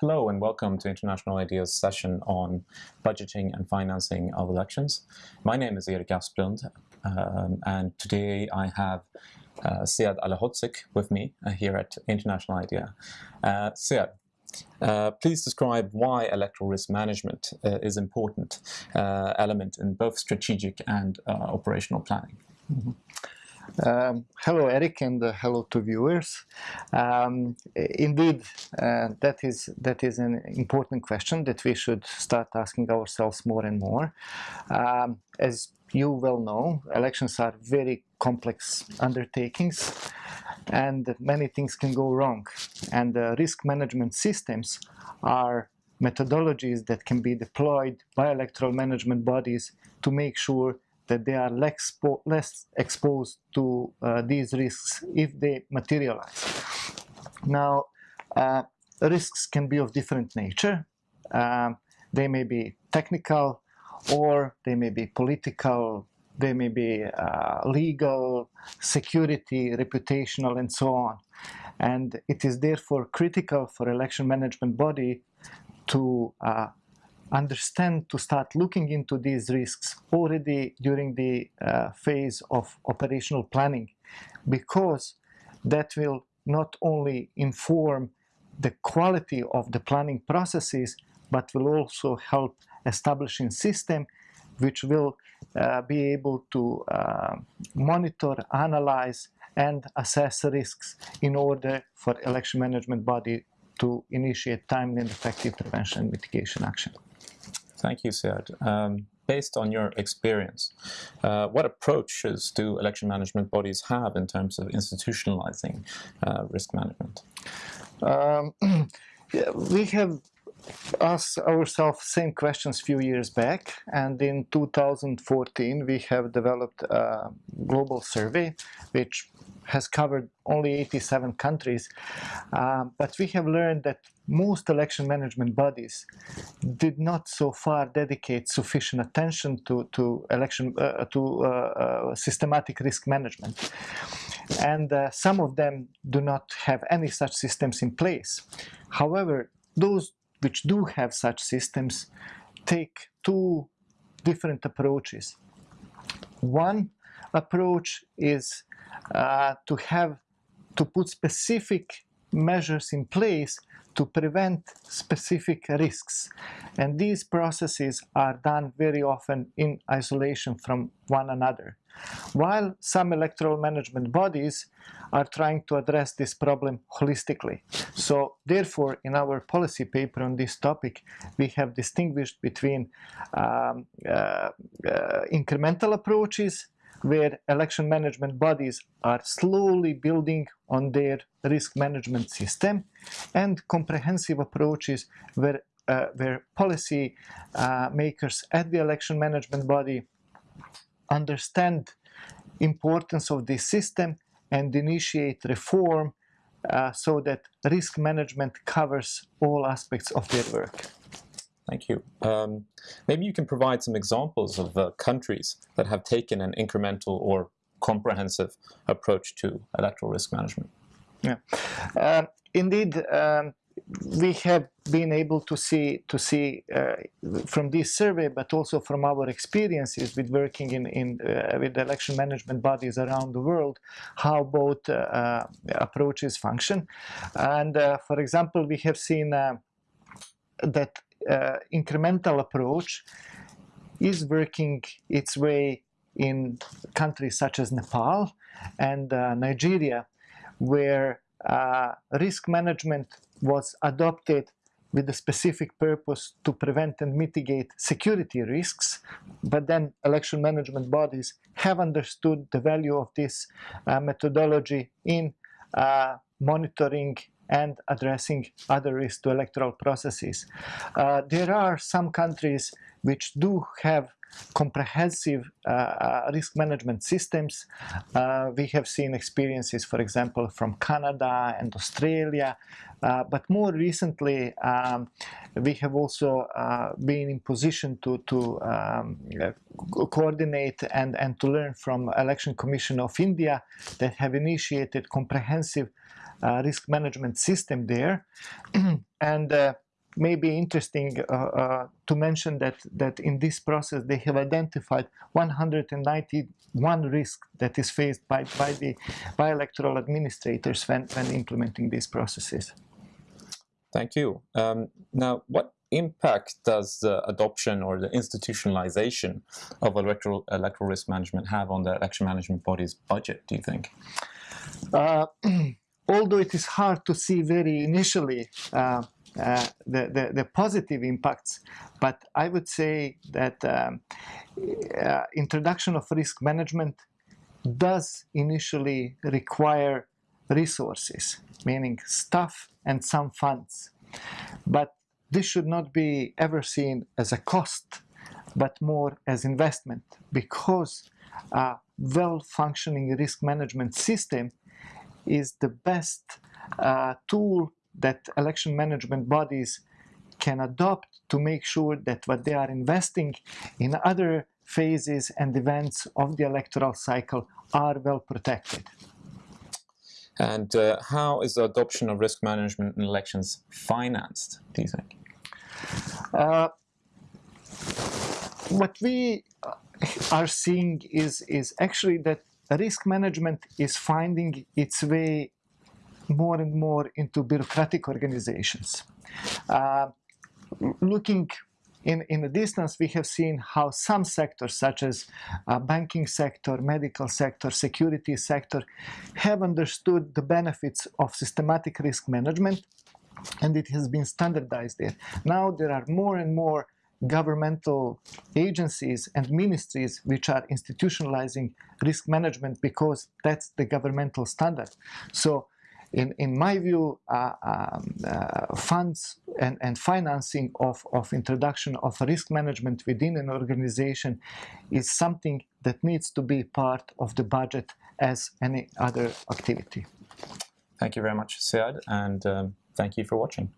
Hello and welcome to International Ideas session on budgeting and financing of elections. My name is Erik Asplund um, and today I have uh, Sead Alihodžić with me uh, here at International Idea. Uh, Sead, uh, please describe why electoral risk management uh, is important uh, element in both strategic and uh, operational planning. Mm -hmm. Um, hello, Erik, and uh, hello to viewers. Um, indeed, uh, that is that is an important question that we should start asking ourselves more and more. Um, as you well know, elections are very complex undertakings, and many things can go wrong. And uh, risk management systems are methodologies that can be deployed by electoral management bodies to make sure that they are less, less exposed to uh, these risks if they materialize. Now, uh, risks can be of different nature. Um, they may be technical or they may be political, they may be uh, legal, security, reputational, and so on. And it is therefore critical for election management body to uh, understand to start looking into these risks already during the uh, phase of operational planning. Because that will not only inform the quality of the planning processes but will also help establishing system which will uh, be able to uh, monitor, analyze and assess risks in order for election management body to initiate timely and effective prevention and mitigation action. Thank you, Sead. Um, based on your experience, uh, what approaches do election management bodies have in terms of institutionalizing uh, risk management? Um, yeah, we have asked ourselves same questions few years back and in 2014 we have developed a global survey which has covered only 87 countries, uh, but we have learned that most election management bodies did not so far dedicate sufficient attention to, to election uh, to uh, uh systematic risk management. And uh, some of them do not have any such systems in place. However, those which do have such systems take two different approaches. One approach is uh, to have to put specific measures in place to prevent specific risks. And these processes are done very often in isolation from one another. While some electoral management bodies are trying to address this problem holistically. So therefore, in our policy paper on this topic, we have distinguished between um, uh, uh, incremental approaches where election management bodies are slowly building on their risk management system and comprehensive approaches where, uh, where policy uh, makers at the election management body understand importance of this system and initiate reform uh, so that risk management covers all aspects of their work. Thank you. Um, maybe you can provide some examples of uh, countries that have taken an incremental or comprehensive approach to electoral risk management. Yeah, uh, indeed, um, we have been able to see to see uh, from this survey, but also from our experiences with working in, in uh, with election management bodies around the world, how both uh, uh approaches function. And uh, for example, we have seen uh, incremental approach is working its way in countries such as Nepal and Nigeria, where risk management was adopted with a specific purpose to prevent and mitigate security risks, but then election management bodies have understood the value of this uh, methodology in uh, monitoring and addressing other risks to electoral processes. Uh, there are some countries which do have comprehensive uh, uh, risk management systems. Uh, we have seen experiences, for example, from Canada and Australia, uh, but more recently, um, we have also uh, been in position to, to um, coordinate and, and to learn from Election Commission of India that have initiated comprehensive risk management system there. and may be interesting uh, uh, to mention that, that in this process they have identified 191 risks that is faced by, by the by electoral administrators when, when implementing these processes. Thank you. Um, now, what impact does the adoption or the institutionalization of electoral, electoral risk management have on the election management body's budget, do you think? Uh, although it is hard to see very initially uh, uh, the, the, the, positive impacts, but I would say that um, uh, introduction of risk management does initially require resources, meaning staff and some funds. But this should not be ever seen as a cost, but more as investment, because a well-functioning risk management system is the best uh, tool that election management bodies can adopt to make sure that what they are investing in other phases and events of the electoral cycle are well protected. And uh, how is the adoption of risk management in elections financed, do you think? Uh, what we are seeing is, is actually that risk management is finding its way more and more into bureaucratic organizations. Uh, looking in, in the distance, we have seen how some sectors, such as uh, banking sector, medical sector, security sector, have understood the benefits of systematic risk management, and it has been standardized there. Now there are more and more governmental agencies and ministries which are institutionalizing risk management because that's the governmental standard. So in, in my view, uh, um, uh, funds and, and financing of, of introduction of risk management within an organization is something that needs to be part of the budget as any other activity. Thank you very much, Sead, and um, thank you for watching.